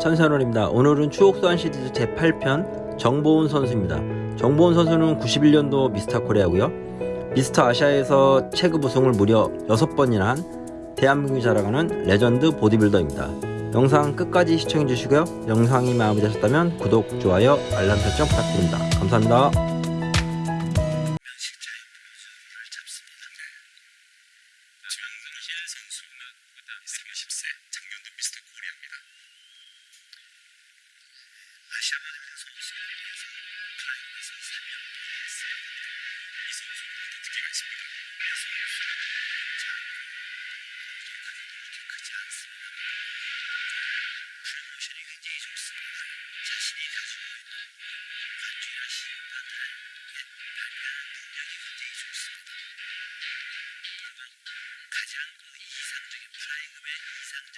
천선원입니다. 오늘은 추억소환 시리즈 제8편 정동훈 선수입니다. 정동훈 선수는 91년도 미스터 코리아고요. 미스터 아시아에서 체급 우승을 무려 6번이나 한 대한민국이 자랑하는 레전드 보디빌더입니다. 영상 끝까지 시청해주시고요. 영상이 마음에 드셨다면 구독, 좋아요, 알람 설정 부탁드립니다. 감사합니다. 선수는 그다음 30세 작년도 미스터 코리아입니다. 아시아 보디빌딩 선수에 비해서 프라임에서 3명 이했어요. 이 선수는 어떤 특기가 있습니다. 이 선수는 자, 공격하기도 그렇게 크지 않습니다. 프로모션이 굉장히 좋습니다. 자신이 가지고 있는 반주나 시판을 발표하는 능력이 굉장히 좋습니다. 그리고 가장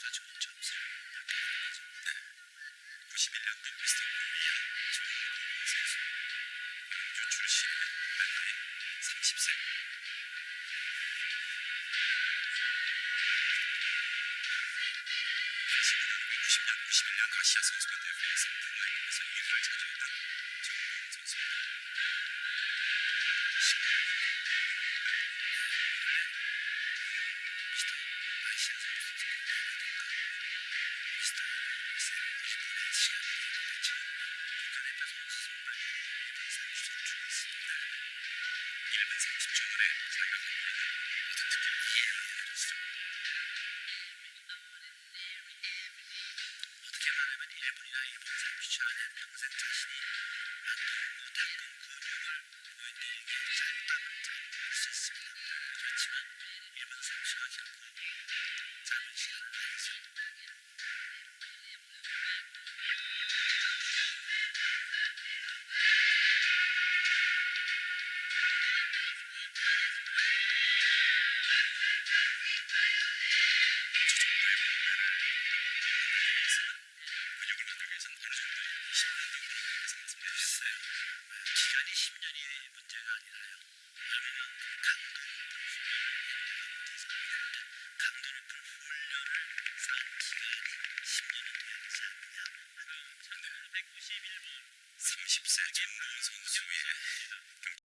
선수가 좋은 점수를 받게 되는 거죠. 네. 91년도 미스터 코리아 정동훈 선수 광주 출신이며 나이 30세 지금은 90년, 91년 아시아 선수권 대회에서 플라이에서 1위를 차지했던 정동훈 선수입니다. 19년 미스터 아시아 선수 어떤 특기를 이해를 해주시죠. 어떻게 말하면 1분이나 1분 30초 안에 평생 자신이 만들고 닦은 근육 정도의 시간이 필요해서 말씀해 주셨어요. 기간이 10년이 문제가 아니라요. 얼마나 강도 높은 훈련을 했냐가 문제죠. 왜냐하면 강도 높은 훈련을 쌓은 기간이 10년은 돼야 되지 않느냐. 그럼 1991번 30세 정보훈 선수의